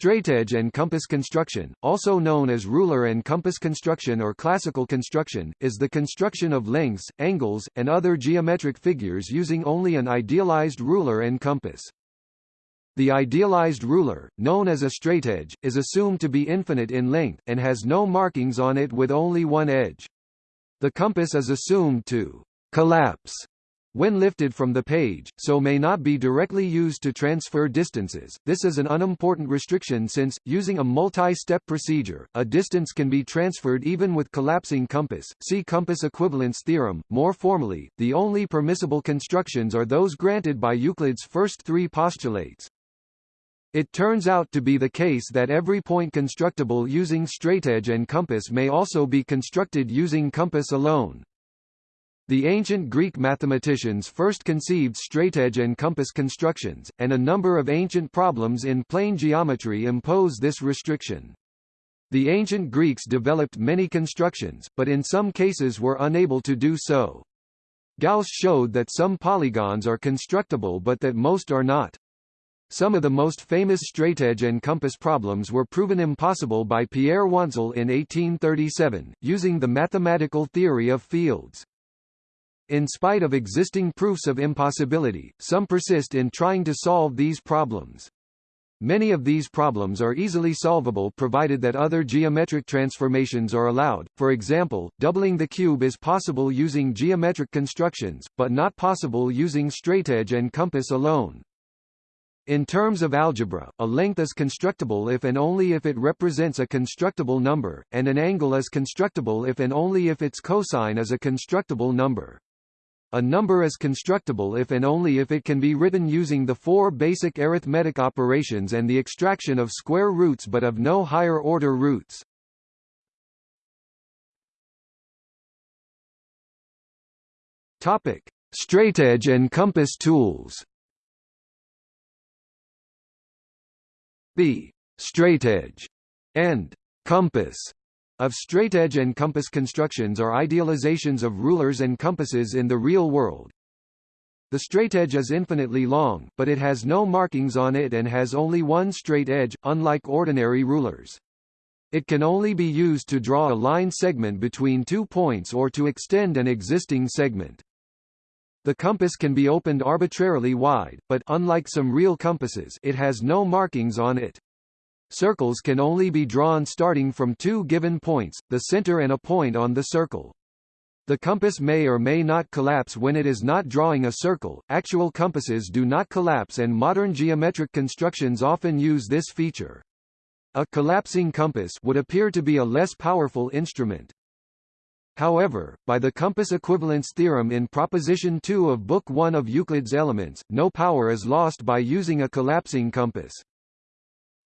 Straightedge and compass construction, also known as ruler and compass construction or classical construction, is the construction of lengths, angles, and other geometric figures using only an idealized ruler and compass. The idealized ruler, known as a straightedge, is assumed to be infinite in length, and has no markings on it with only one edge. The compass is assumed to collapse when lifted from the page, so may not be directly used to transfer distances. This is an unimportant restriction since, using a multi-step procedure, a distance can be transferred even with collapsing compass. See compass equivalence theorem. More formally, the only permissible constructions are those granted by Euclid's first three postulates. It turns out to be the case that every point constructible using straightedge and compass may also be constructed using compass alone. The ancient Greek mathematicians first conceived straightedge and compass constructions, and a number of ancient problems in plane geometry impose this restriction. The ancient Greeks developed many constructions, but in some cases were unable to do so. Gauss showed that some polygons are constructible but that most are not. Some of the most famous straightedge and compass problems were proven impossible by Pierre Wantzel in 1837, using the mathematical theory of fields. In spite of existing proofs of impossibility, some persist in trying to solve these problems. Many of these problems are easily solvable provided that other geometric transformations are allowed, for example, doubling the cube is possible using geometric constructions, but not possible using straightedge and compass alone. In terms of algebra, a length is constructible if and only if it represents a constructible number, and an angle is constructible if and only if its cosine is a constructible number. A number is constructible if and only if it can be written using the four basic arithmetic operations and the extraction of square roots but of no higher order roots. Topic: Straightedge and compass tools. The straightedge and compass of straightedge and compass constructions are idealizations of rulers and compasses in the real world. The straightedge is infinitely long, but it has no markings on it and has only one straight edge, unlike ordinary rulers. It can only be used to draw a line segment between two points or to extend an existing segment. The compass can be opened arbitrarily wide, but unlike some real compasses, it has no markings on it. Circles can only be drawn starting from two given points, the center and a point on the circle. The compass may or may not collapse when it is not drawing a circle. Actual compasses do not collapse and modern geometric constructions often use this feature. A collapsing compass would appear to be a less powerful instrument. However, by the compass equivalence theorem in proposition 2 of book 1 of Euclid's Elements, no power is lost by using a collapsing compass.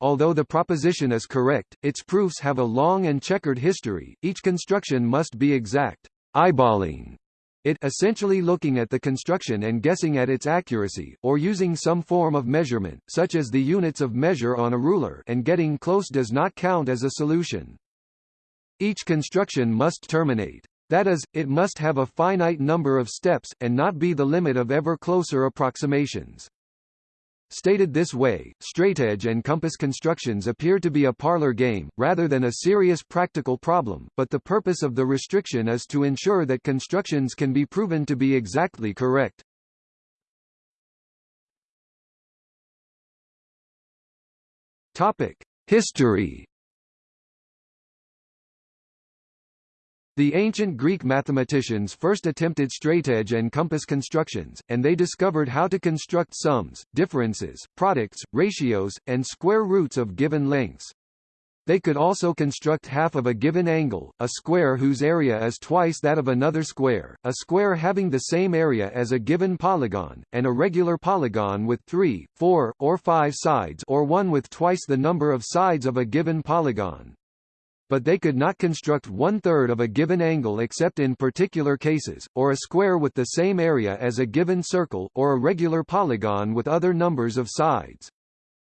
Although the proposition is correct, its proofs have a long and checkered history, each construction must be exact, eyeballing it essentially looking at the construction and guessing at its accuracy, or using some form of measurement, such as the units of measure on a ruler and getting close does not count as a solution. Each construction must terminate. That is, it must have a finite number of steps, and not be the limit of ever closer approximations. Stated this way, straightedge and compass constructions appear to be a parlor game, rather than a serious practical problem, but the purpose of the restriction is to ensure that constructions can be proven to be exactly correct. Topic: History The ancient Greek mathematicians first attempted straightedge and compass constructions, and they discovered how to construct sums, differences, products, ratios, and square roots of given lengths. They could also construct half of a given angle, a square whose area is twice that of another square, a square having the same area as a given polygon, and a regular polygon with three, four, or five sides or one with twice the number of sides of a given polygon but they could not construct one-third of a given angle except in particular cases, or a square with the same area as a given circle, or a regular polygon with other numbers of sides.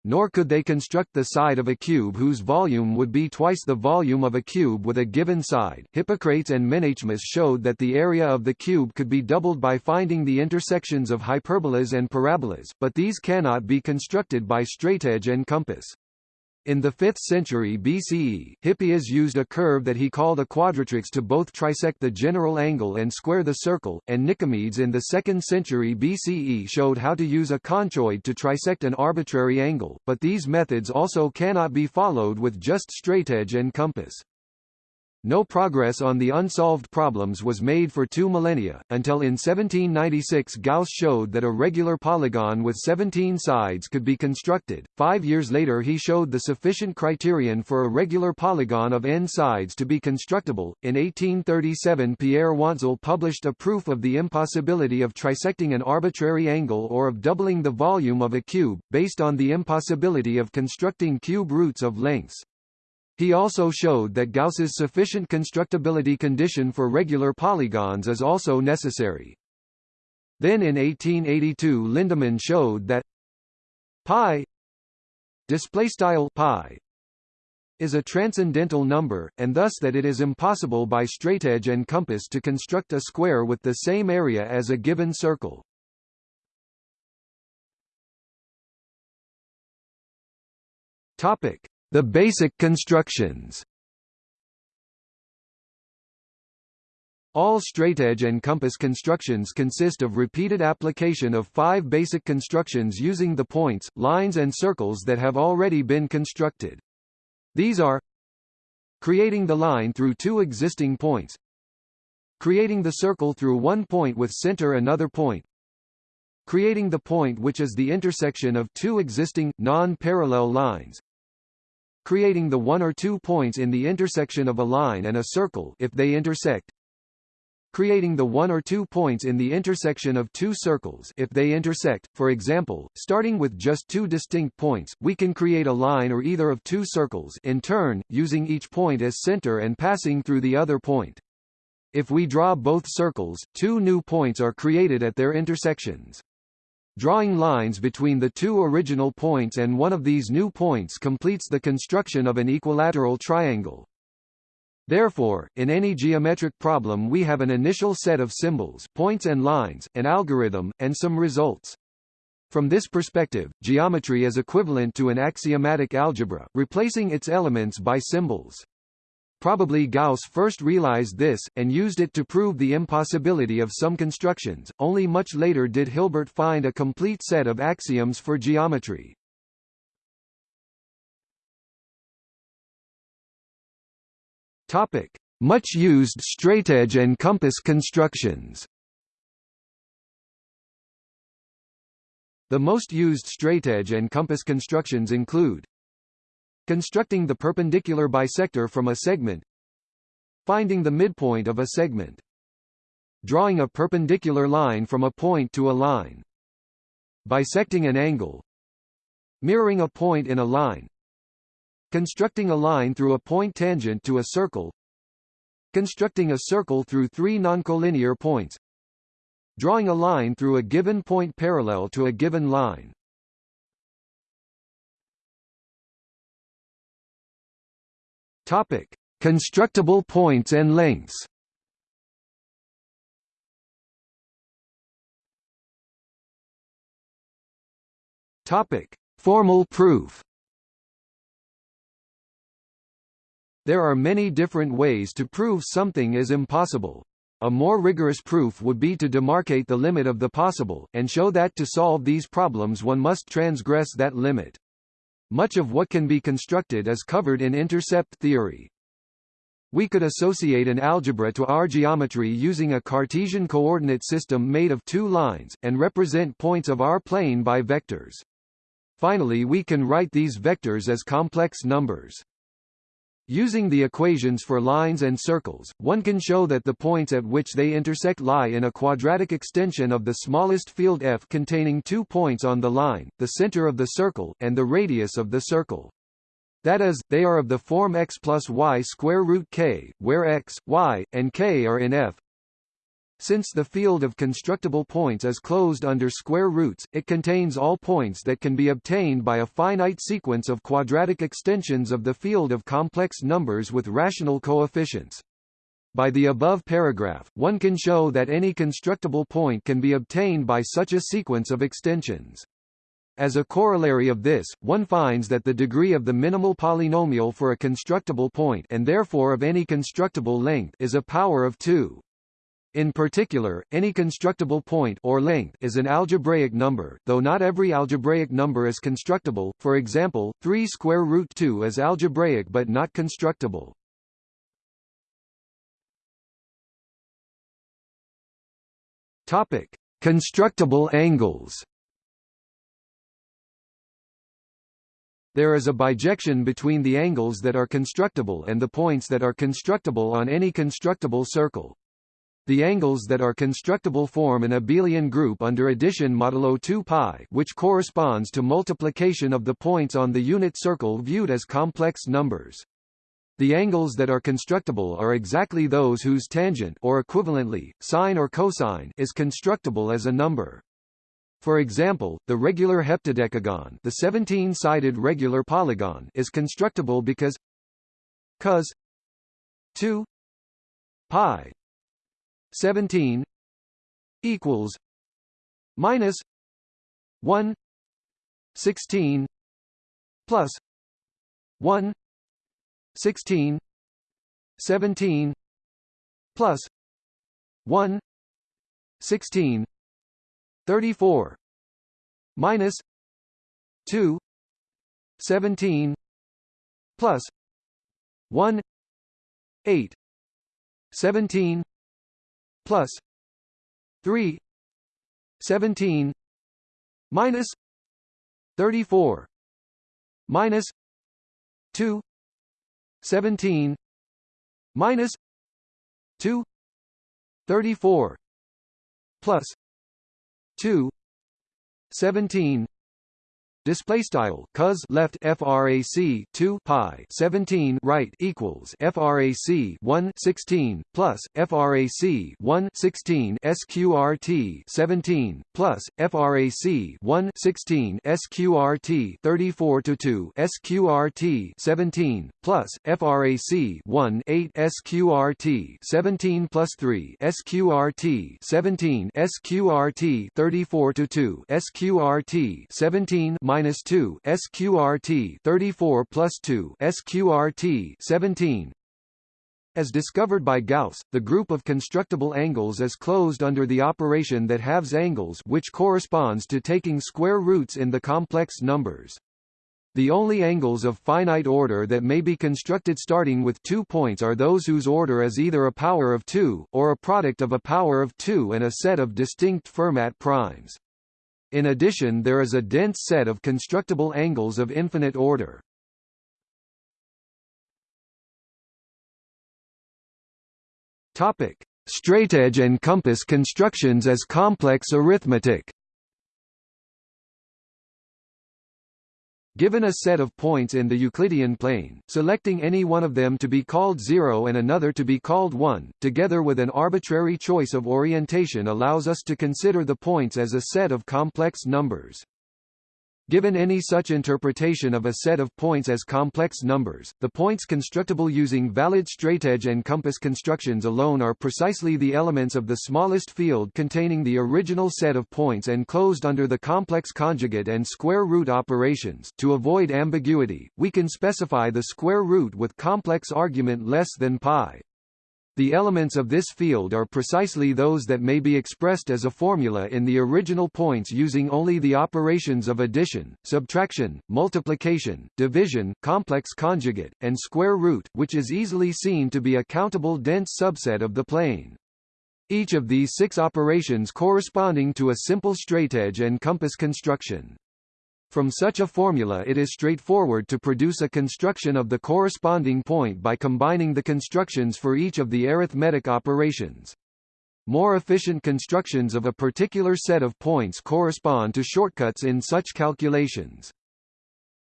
Nor could they construct the side of a cube whose volume would be twice the volume of a cube with a given side. Hippocrates and Menaechmus showed that the area of the cube could be doubled by finding the intersections of hyperbolas and parabolas, but these cannot be constructed by straightedge and compass. In the 5th century BCE, Hippias used a curve that he called a quadratrix to both trisect the general angle and square the circle, and Nicomedes in the 2nd century BCE showed how to use a conchoid to trisect an arbitrary angle, but these methods also cannot be followed with just straightedge and compass. No progress on the unsolved problems was made for two millennia, until in 1796 Gauss showed that a regular polygon with 17 sides could be constructed. Five years later he showed the sufficient criterion for a regular polygon of n sides to be constructible. In 1837 Pierre Wantzel published a proof of the impossibility of trisecting an arbitrary angle or of doubling the volume of a cube, based on the impossibility of constructing cube roots of lengths. He also showed that Gauss's sufficient constructibility condition for regular polygons is also necessary. Then in 1882 Lindemann showed that pi displaystyle pi is a transcendental number, and thus that it is impossible by straightedge and compass to construct a square with the same area as a given circle. Topic: the basic constructions All straightedge and compass constructions consist of repeated application of five basic constructions using the points, lines and circles that have already been constructed. These are creating the line through two existing points creating the circle through one point with center another point creating the point which is the intersection of two existing, non-parallel lines creating the one or two points in the intersection of a line and a circle if they intersect creating the one or two points in the intersection of two circles if they intersect. For example, starting with just two distinct points, we can create a line or either of two circles in turn, using each point as center and passing through the other point. If we draw both circles, two new points are created at their intersections. Drawing lines between the two original points and one of these new points completes the construction of an equilateral triangle. Therefore, in any geometric problem we have an initial set of symbols points and lines, an algorithm, and some results. From this perspective, geometry is equivalent to an axiomatic algebra, replacing its elements by symbols. Probably Gauss first realized this, and used it to prove the impossibility of some constructions. Only much later did Hilbert find a complete set of axioms for geometry. Topic: Much used straightedge and compass constructions. The most used straightedge and compass constructions include Constructing the perpendicular bisector from a segment Finding the midpoint of a segment Drawing a perpendicular line from a point to a line Bisecting an angle Mirroring a point in a line Constructing a line through a point tangent to a circle Constructing a circle through three noncollinear points Drawing a line through a given point parallel to a given line Topic: Constructible points and lengths. Topic: Formal proof. There are many different ways to prove something is impossible. A more rigorous proof would be to demarcate the limit of the possible, and show that to solve these problems one must transgress that limit. Much of what can be constructed is covered in intercept theory. We could associate an algebra to our geometry using a Cartesian coordinate system made of two lines, and represent points of our plane by vectors. Finally we can write these vectors as complex numbers. Using the equations for lines and circles, one can show that the points at which they intersect lie in a quadratic extension of the smallest field f containing two points on the line, the center of the circle, and the radius of the circle. That is, they are of the form x plus y square root k, where x, y, and k are in f, since the field of constructible points is closed under square roots, it contains all points that can be obtained by a finite sequence of quadratic extensions of the field of complex numbers with rational coefficients. By the above paragraph, one can show that any constructible point can be obtained by such a sequence of extensions. As a corollary of this, one finds that the degree of the minimal polynomial for a constructible point and therefore of any constructible length is a power of 2. In particular, any constructible point or length is an algebraic number, though not every algebraic number is constructible. For example, 3 square root 2 is algebraic but not constructible. Topic: Constructible angles. There is a bijection between the angles that are constructible and the points that are constructible on any constructible circle. The angles that are constructible form an abelian group under addition modulo 2 pi, which corresponds to multiplication of the points on the unit circle viewed as complex numbers. The angles that are constructible are exactly those whose tangent or equivalently, sine or cosine is constructible as a number. For example, the regular heptadecagon the 17-sided regular polygon is constructible because cos 2 pi 17 equals minus 1 16 plus 1 16 17 plus 1 16 34 minus 2 17 plus 1 8 17 plus 3 17 minus 34 minus 2 17 minus 2 34 plus 2 17 display style cos left frac 2 pi 17 right equals frac 1 16 plus frac 1 16 sqrt 17 plus frac 1 16 sqrt 34 to 2 sqrt 17 plus frac 1 8 sqrt 17 plus 3 sqrt 17 sqrt 34 to 2 sqrt 17 minus 2 sqrt 34 plus 2 sqrt 17 as discovered by Gauss, the group of constructible angles is closed under the operation that halves angles which corresponds to taking square roots in the complex numbers. The only angles of finite order that may be constructed starting with two points are those whose order is either a power of 2, or a product of a power of 2 and a set of distinct Fermat primes. In addition there is a dense set of constructible angles of infinite order. Topic: Straightedge and compass constructions as complex arithmetic. Given a set of points in the Euclidean plane, selecting any one of them to be called 0 and another to be called 1, together with an arbitrary choice of orientation allows us to consider the points as a set of complex numbers. Given any such interpretation of a set of points as complex numbers, the points constructible using valid straightedge and compass constructions alone are precisely the elements of the smallest field containing the original set of points enclosed under the complex conjugate and square root operations. To avoid ambiguity, we can specify the square root with complex argument less than pi. The elements of this field are precisely those that may be expressed as a formula in the original points using only the operations of addition, subtraction, multiplication, division, complex conjugate, and square root, which is easily seen to be a countable dense subset of the plane. Each of these six operations corresponding to a simple straightedge and compass construction. From such a formula it is straightforward to produce a construction of the corresponding point by combining the constructions for each of the arithmetic operations. More efficient constructions of a particular set of points correspond to shortcuts in such calculations.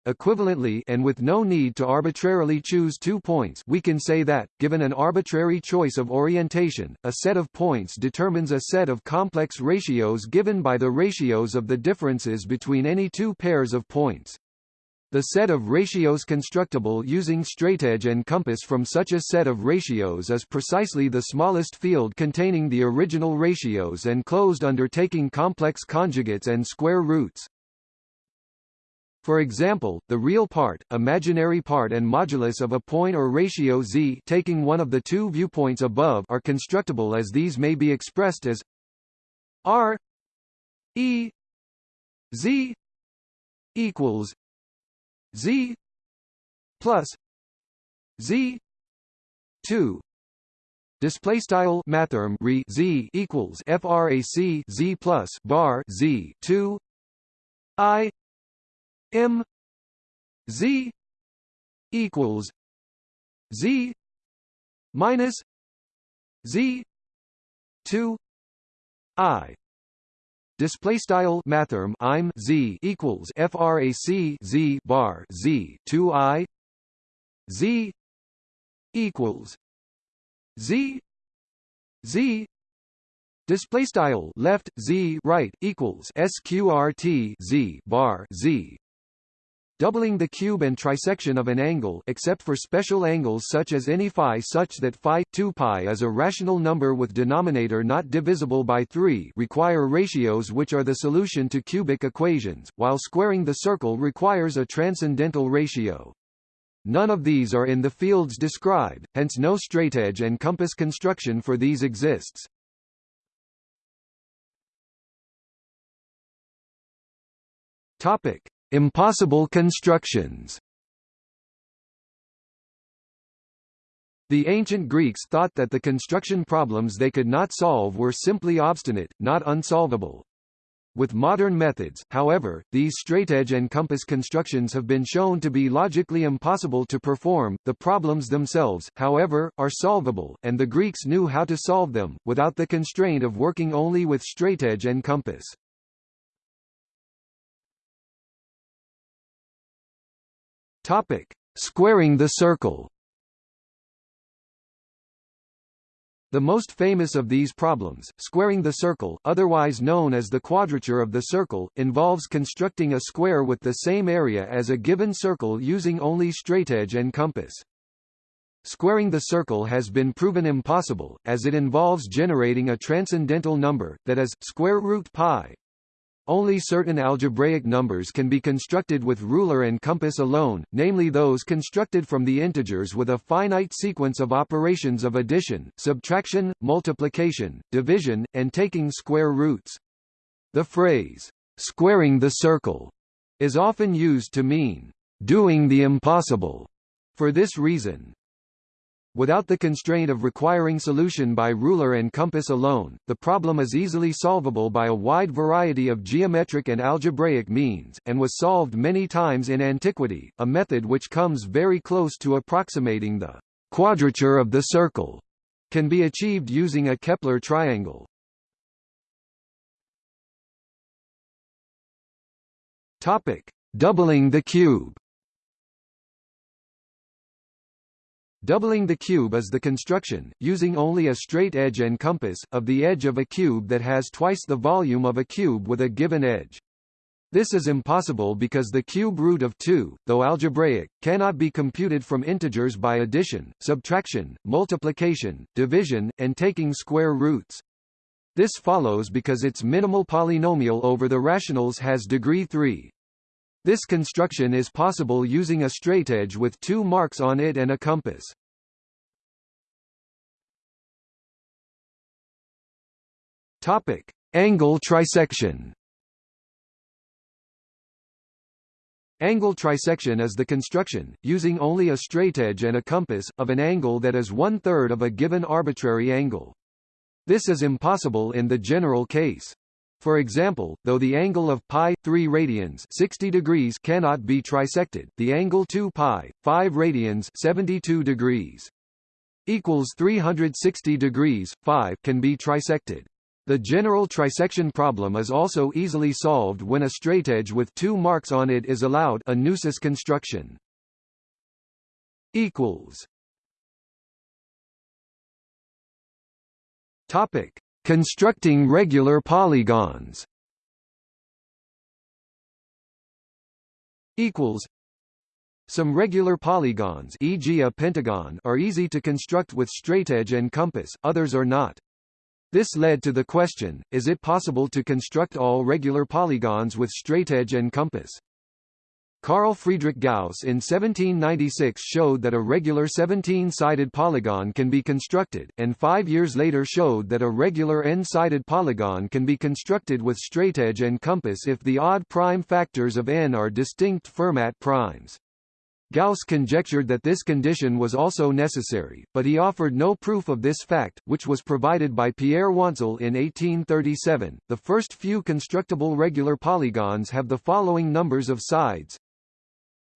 Equivalently and with no need to arbitrarily choose two points we can say that, given an arbitrary choice of orientation, a set of points determines a set of complex ratios given by the ratios of the differences between any two pairs of points. The set of ratios constructible using straightedge and compass from such a set of ratios is precisely the smallest field containing the original ratios and closed under taking complex conjugates and square roots. For example, the real part, imaginary part and modulus of a point or ratio z taking one of the two viewpoints above are constructible as these may be expressed as r e z equals z plus z 2 Display style mathrm re z equals frac z plus bar z two i m z equals z minus z two i. Display style mathrm I'm z equals frac z bar z two i. Z equals z z. Display style left z right equals sqrt z bar z doubling the cube and trisection of an angle except for special angles such as any phi such that phi 2 pi is a rational number with denominator not divisible by 3 require ratios which are the solution to cubic equations, while squaring the circle requires a transcendental ratio. None of these are in the fields described, hence no straightedge and compass construction for these exists. Topic: Impossible constructions. The ancient Greeks thought that the construction problems they could not solve were simply obstinate, not unsolvable. With modern methods, however, these straightedge and compass constructions have been shown to be logically impossible to perform. The problems themselves, however, are solvable, and the Greeks knew how to solve them, without the constraint of working only with straightedge and compass. Topic: Squaring the circle. The most famous of these problems, squaring the circle, otherwise known as the quadrature of the circle, involves constructing a square with the same area as a given circle using only straightedge and compass. Squaring the circle has been proven impossible, as it involves generating a transcendental number, that is, square root pi, only certain algebraic numbers can be constructed with ruler and compass alone, namely those constructed from the integers with a finite sequence of operations of addition, subtraction, multiplication, division, and taking square roots. The phrase, squaring the circle, is often used to mean doing the impossible. For this reason, Without the constraint of requiring solution by ruler and compass alone, the problem is easily solvable by a wide variety of geometric and algebraic means, and was solved many times in antiquity, a method which comes very close to approximating the quadrature of the circle, can be achieved using a Kepler triangle. Topic: Doubling the cube. Doubling the cube is the construction, using only a straight edge and compass, of the edge of a cube that has twice the volume of a cube with a given edge. This is impossible because the cube root of 2, though algebraic, cannot be computed from integers by addition, subtraction, multiplication, division, and taking square roots. This follows because its minimal polynomial over the rationals has degree 3. This construction is possible using a straightedge with two marks on it and a compass. Topic: Angle trisection. Angle trisection is the construction, using only a straightedge and a compass, of an angle that is one-third of a given arbitrary angle. This is impossible in the general case. For example, though the angle of pi 3 radians 60 degrees cannot be trisected, the angle 2 pi 5 radians 72 degrees equals 360 degrees 5 can be trisected. The general trisection problem is also easily solved when a straightedge with two marks on it is allowed a Neusis construction. equals Topic Constructing regular polygons equals some regular polygons e.g. a pentagon are easy to construct with straightedge and compass, others are not. This led to the question, is it possible to construct all regular polygons with straightedge and compass? Carl Friedrich Gauss in 1796 showed that a regular 17-sided polygon can be constructed, and five years later showed that a regular n-sided polygon can be constructed with straightedge and compass if the odd prime factors of n are distinct Fermat primes. Gauss conjectured that this condition was also necessary, but he offered no proof of this fact, which was provided by Pierre Wantzel in 1837. The first few constructible regular polygons have the following numbers of sides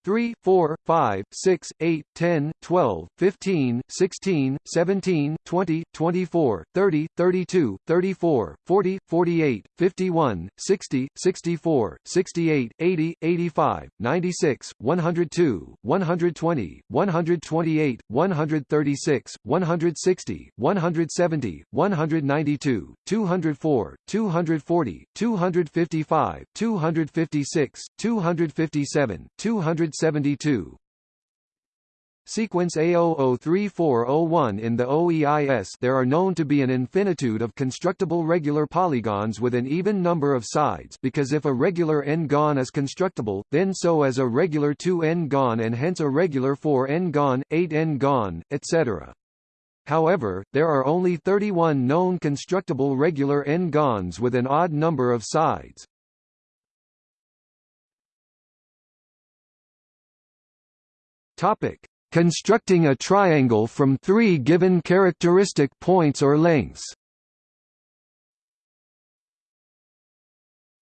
3, 4, 5, 6, 8, 10, 12, 15, 16, 17, 20, 24, 30, 32, 34, 40, 48, 51, 60, 64, 68, 80, 85, 96, 102, 120, 128, 136, 160, 170, 192, 204, 240, 255, 256, 257, 200 172. Sequence A003401 in the OEIS there are known to be an infinitude of constructible regular polygons with an even number of sides because if a regular n-gon is constructible, then so is a regular 2n-gon and hence a regular 4n-gon, 8n-gon, etc. However, there are only 31 known constructible regular n-gons with an odd number of sides. Topic: Constructing a triangle from three given characteristic points or lengths.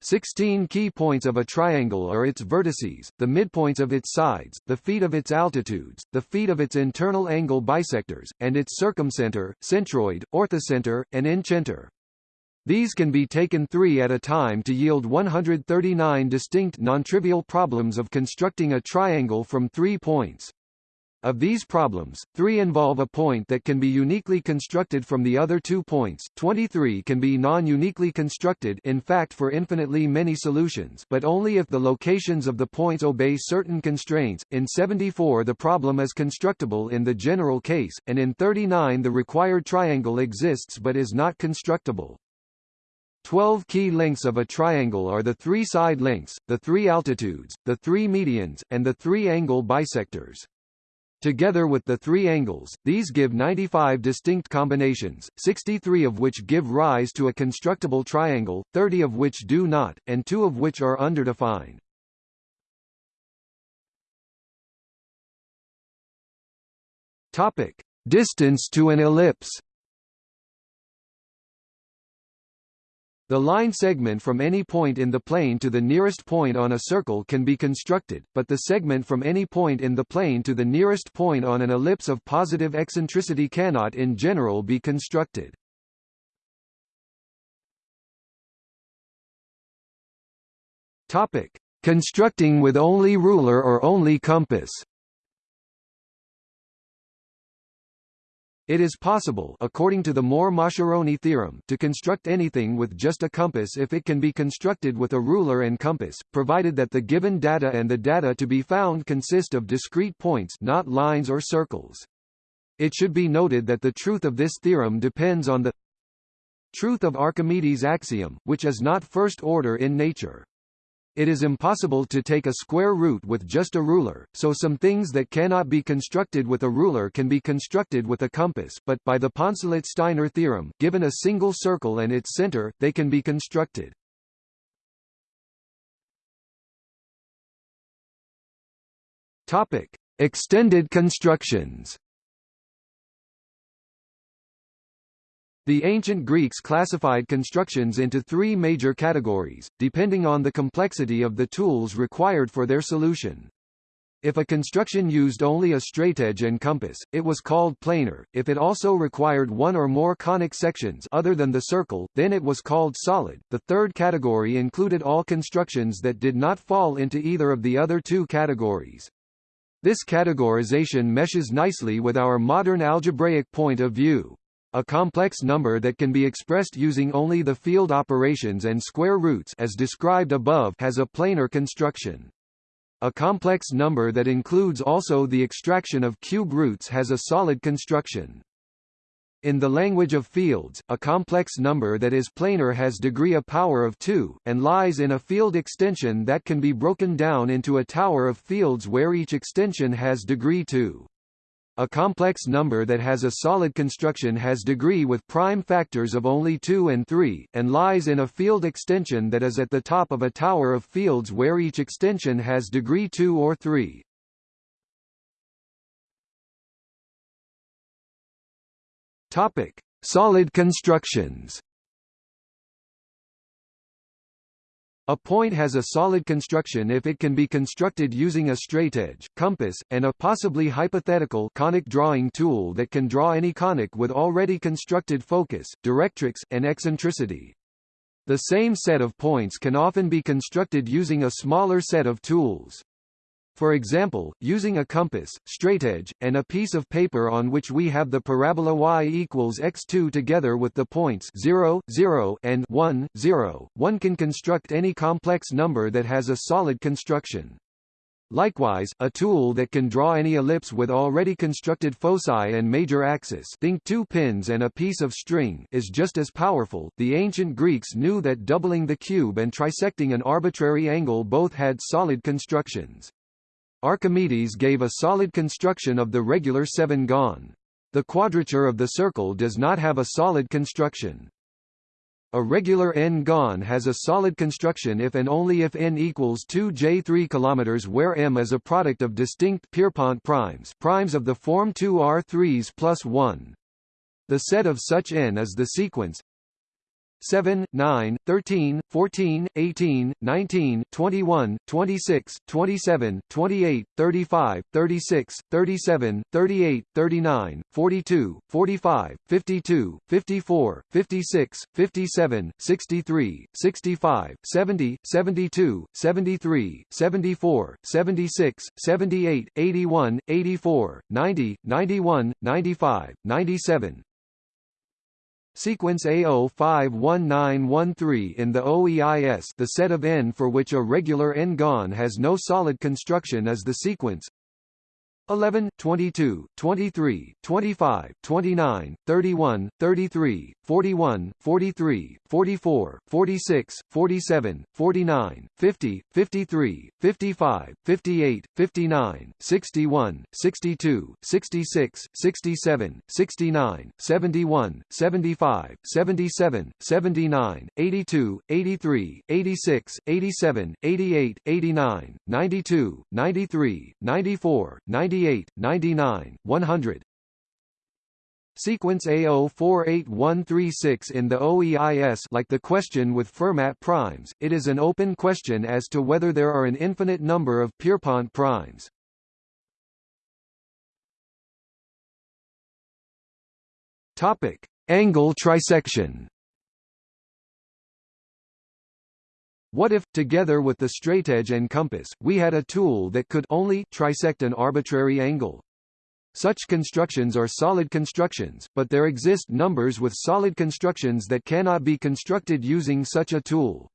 16 key points of a triangle are its vertices, the midpoints of its sides, the feet of its altitudes, the feet of its internal angle bisectors, and its circumcenter, centroid, orthocenter, and incenter. These can be taken three at a time to yield 139 distinct nontrivial problems of constructing a triangle from three points. Of these problems, three involve a point that can be uniquely constructed from the other two points, 23 can be non-uniquely constructed in fact for infinitely many solutions but only if the locations of the points obey certain constraints, in 74 the problem is constructible in the general case, and in 39 the required triangle exists but is not constructible. Twelve key lengths of a triangle are the three side lengths, the three altitudes, the three medians, and the three angle bisectors. Together with the three angles, these give 95 distinct combinations, 63 of which give rise to a constructible triangle, 30 of which do not, and two of which are underdefined. Topic: Distance to an ellipse. The line segment from any point in the plane to the nearest point on a circle can be constructed, but the segment from any point in the plane to the nearest point on an ellipse of positive eccentricity cannot in general be constructed. Topic: Constructing with only ruler or only compass. It is possible according to the Mohr-Mascheroni theorem to construct anything with just a compass if it can be constructed with a ruler and compass, provided that the given data and the data to be found consist of discrete points not lines or circles. It should be noted that the truth of this theorem depends on the truth of Archimedes' axiom, which is not first order in nature. It is impossible to take a square root with just a ruler, so some things that cannot be constructed with a ruler can be constructed with a compass but, by the Poncelet-Steiner theorem, given a single circle and its center, they can be constructed. Topic. Extended constructions The ancient Greeks classified constructions into three major categories, depending on the complexity of the tools required for their solution. If a construction used only a straightedge and compass, it was called planar. If it also required one or more conic sections other than the circle, then it was called solid. The third category included all constructions that did not fall into either of the other two categories. This categorization meshes nicely with our modern algebraic point of view. A complex number that can be expressed using only the field operations and square roots as described above has a planar construction. A complex number that includes also the extraction of cube roots has a solid construction. In the language of fields, a complex number that is planar has degree a power of 2, and lies in a field extension that can be broken down into a tower of fields where each extension has degree 2. A complex number that has a solid construction has degree with prime factors of only 2 and 3, and lies in a field extension that is at the top of a tower of fields where each extension has degree 2 or 3. Topic: Solid constructions. A point has a solid construction if it can be constructed using a straightedge, compass, and a possibly hypothetical conic drawing tool that can draw any conic with already constructed focus, directrix, and eccentricity. The same set of points can often be constructed using a smaller set of tools. For example, using a compass, straightedge, and a piece of paper on which we have the parabola y equals x2 together with the points 0, 0 and 1, 0, one can construct any complex number that has a solid construction. Likewise, a tool that can draw any ellipse with already constructed foci and major axis think two pins and a piece of string is just as powerful. The ancient Greeks knew that doubling the cube and trisecting an arbitrary angle both had solid constructions. Archimedes gave a solid construction of the regular seven-gon. The quadrature of the circle does not have a solid construction. A regular n-gon has a solid construction if and only if n equals 2 j3 km where m is a product of distinct Pierpont primes primes of the form 2 r3s plus 1. The set of such n is the sequence 7, 9, 13, 14, 18, 19, 21, 26, 27, 28, 35, 36, 37, 38, 39, 42, 45, 52, 54, 56, 57, 63, 65, 70, 72, 73, 74, 76, 78, 81, 84, 90, 91, 95, 97, Sequence A051913 in the OEIS the set of n for which a regular n-gon has no solid construction is the sequence. 11, 22, 23, 25, 29, 31, 33, 41, 43, 44, 46, 47, 49, 50, 53, 55, 58, 59, 61, 62, 66, 67, 69, 71, 75, 77, 79, 82, 83, 86, 87, 88, 89, 92, 93, 94, 90 98, 99, 100. Sequence A048136 in the OEIS like the question with Fermat primes, it is an open question as to whether there are an infinite number of Pierpont primes. Topic: Angle trisection. What if, together with the straightedge and compass, we had a tool that could only trisect an arbitrary angle? Such constructions are solid constructions, but there exist numbers with solid constructions that cannot be constructed using such a tool.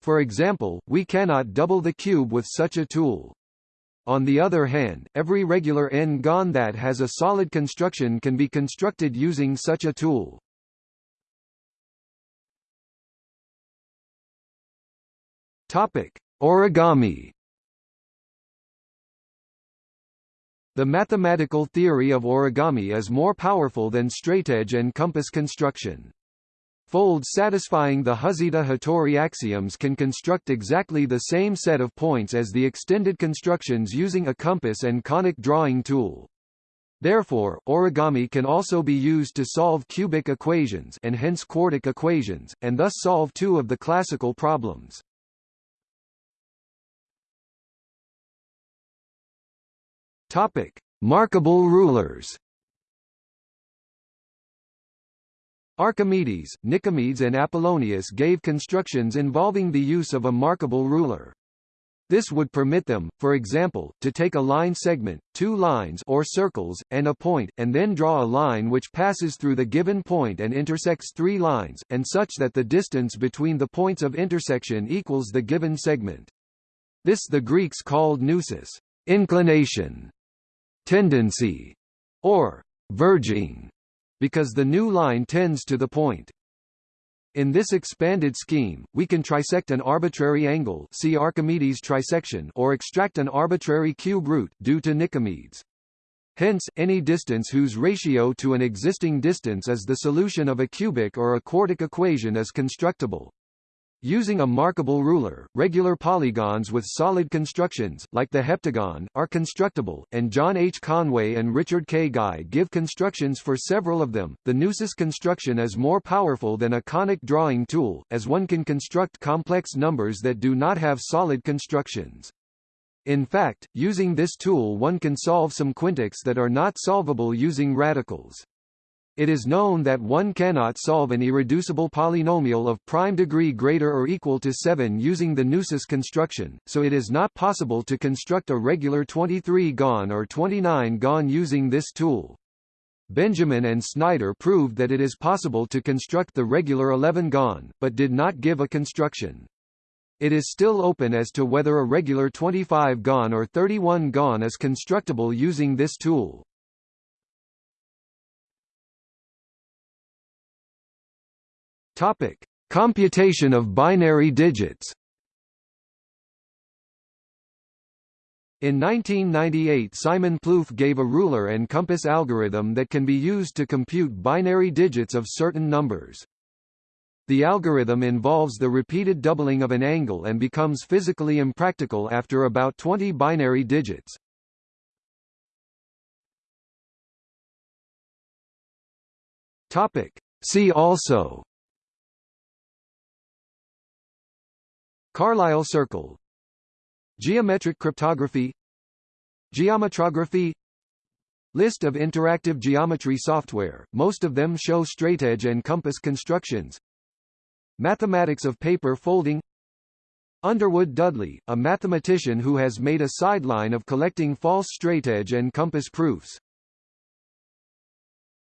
For example, we cannot double the cube with such a tool. On the other hand, every regular n-gon that has a solid construction can be constructed using such a tool. Topic: Origami. The mathematical theory of origami is more powerful than straightedge and compass construction. Folds satisfying the Huzita-Hattori axioms can construct exactly the same set of points as the extended constructions using a compass and conic drawing tool. Therefore, origami can also be used to solve cubic equations and hence quartic equations, and thus solve two of the classical problems. Topic: Markable rulers. Archimedes, Nicomedes and Apollonius gave constructions involving the use of a markable ruler. This would permit them, for example, to take a line segment, two lines or circles, and a point, and then draw a line which passes through the given point and intersects three lines, and such that the distance between the points of intersection equals the given segment. This the Greeks called neusis, inclination, tendency, or verging. because the new line tends to the point. In this expanded scheme, we can trisect an arbitrary angle see Archimedes trisection or extract an arbitrary cube root due to Nicomedes. Hence, any distance whose ratio to an existing distance is the solution of a cubic or a quartic equation is constructible. Using a markable ruler, regular polygons with solid constructions, like the heptagon, are constructible, and John H. Conway and Richard K. Guy give constructions for several of them. The Neusis construction is more powerful than a conic drawing tool, as one can construct complex numbers that do not have solid constructions. In fact, using this tool one can solve some quintics that are not solvable using radicals. It is known that one cannot solve an irreducible polynomial of prime degree greater or equal to 7 using the Neusis construction, so it is not possible to construct a regular 23-gon or 29-gon using this tool. Benjamin and Snyder proved that it is possible to construct the regular 11-gon, but did not give a construction. It is still open as to whether a regular 25-gon or 31-gon is constructible using this tool. Topic: Computation of binary digits. In 1998 Simon Plouffe gave a ruler and compass algorithm that can be used to compute binary digits of certain numbers. The algorithm involves the repeated doubling of an angle and becomes physically impractical after about 20 binary digits. Topic. See also Carlyle circle. Geometric cryptography. Geometrography. List of interactive geometry software, most of them show straightedge and compass constructions. Mathematics of paper folding. Underwood Dudley, a mathematician who has made a sideline of collecting false straightedge and compass proofs